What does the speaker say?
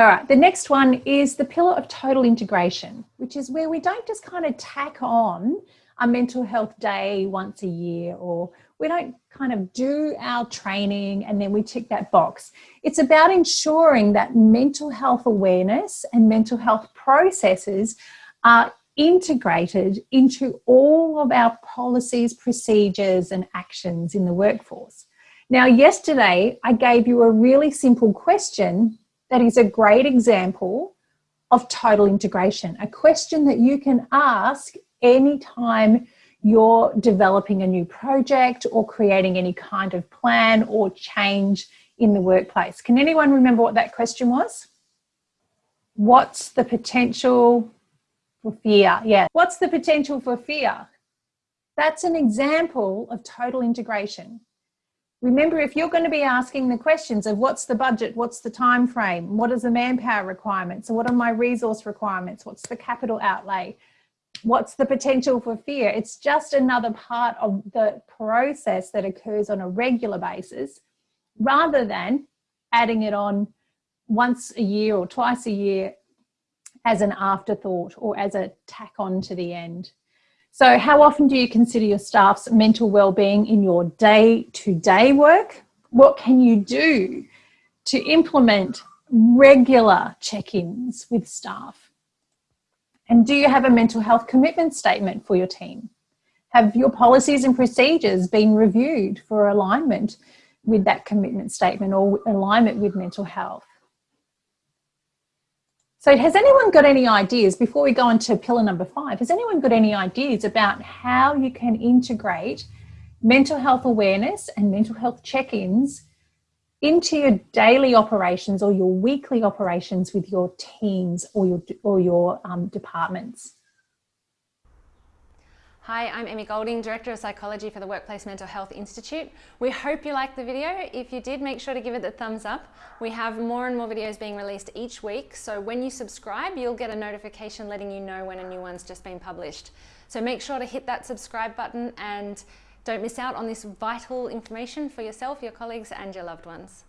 All right, the next one is the pillar of total integration, which is where we don't just kind of tack on a mental health day once a year or we don't kind of do our training and then we tick that box. It's about ensuring that mental health awareness and mental health processes are integrated into all of our policies, procedures and actions in the workforce. Now, yesterday I gave you a really simple question that is a great example of total integration, a question that you can ask anytime you're developing a new project or creating any kind of plan or change in the workplace. Can anyone remember what that question was? What's the potential for fear? Yeah, what's the potential for fear? That's an example of total integration. Remember, if you're going to be asking the questions of what's the budget, what's the time frame, what is the manpower requirements, so what are my resource requirements, what's the capital outlay, what's the potential for fear? It's just another part of the process that occurs on a regular basis rather than adding it on once a year or twice a year as an afterthought or as a tack on to the end. So how often do you consider your staff's mental well-being in your day-to-day -day work? What can you do to implement regular check-ins with staff? And do you have a mental health commitment statement for your team? Have your policies and procedures been reviewed for alignment with that commitment statement or alignment with mental health? So has anyone got any ideas, before we go on to pillar number five, has anyone got any ideas about how you can integrate mental health awareness and mental health check-ins into your daily operations or your weekly operations with your teams or your, or your um, departments. Hi, I'm Emmy Golding, Director of Psychology for the Workplace Mental Health Institute. We hope you liked the video. If you did, make sure to give it the thumbs up. We have more and more videos being released each week, so when you subscribe, you'll get a notification letting you know when a new one's just been published. So make sure to hit that subscribe button and don't miss out on this vital information for yourself, your colleagues and your loved ones.